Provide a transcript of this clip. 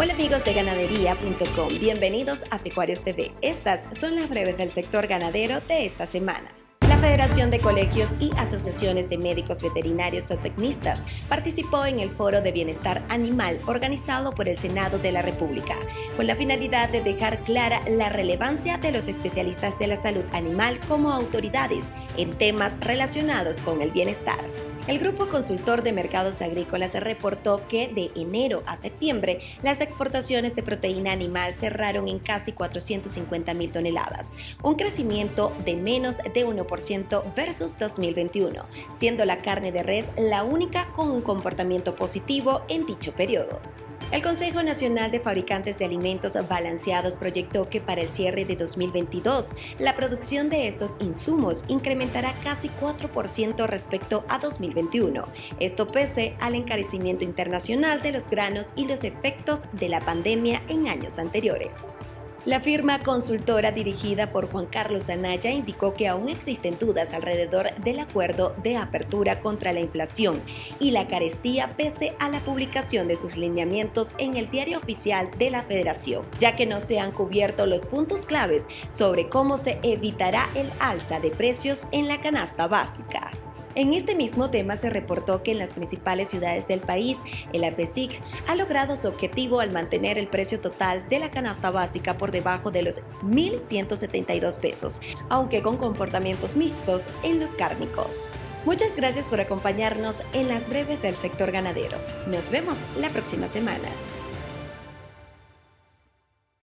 Hola amigos de ganadería.com, bienvenidos a Pecuarios TV. Estas son las breves del sector ganadero de esta semana. La Federación de Colegios y Asociaciones de Médicos Veterinarios o Tecnistas participó en el Foro de Bienestar Animal organizado por el Senado de la República, con la finalidad de dejar clara la relevancia de los especialistas de la salud animal como autoridades en temas relacionados con el bienestar. El Grupo Consultor de Mercados Agrícolas reportó que de enero a septiembre las exportaciones de proteína animal cerraron en casi 450 mil toneladas, un crecimiento de menos de 1% versus 2021, siendo la carne de res la única con un comportamiento positivo en dicho periodo. El Consejo Nacional de Fabricantes de Alimentos Balanceados proyectó que para el cierre de 2022, la producción de estos insumos incrementará casi 4% respecto a 2021. Esto pese al encarecimiento internacional de los granos y los efectos de la pandemia en años anteriores. La firma consultora dirigida por Juan Carlos Anaya indicó que aún existen dudas alrededor del acuerdo de apertura contra la inflación y la carestía pese a la publicación de sus lineamientos en el diario oficial de la Federación, ya que no se han cubierto los puntos claves sobre cómo se evitará el alza de precios en la canasta básica. En este mismo tema se reportó que en las principales ciudades del país, el APESIC ha logrado su objetivo al mantener el precio total de la canasta básica por debajo de los 1.172 pesos, aunque con comportamientos mixtos en los cárnicos. Muchas gracias por acompañarnos en las breves del sector ganadero. Nos vemos la próxima semana.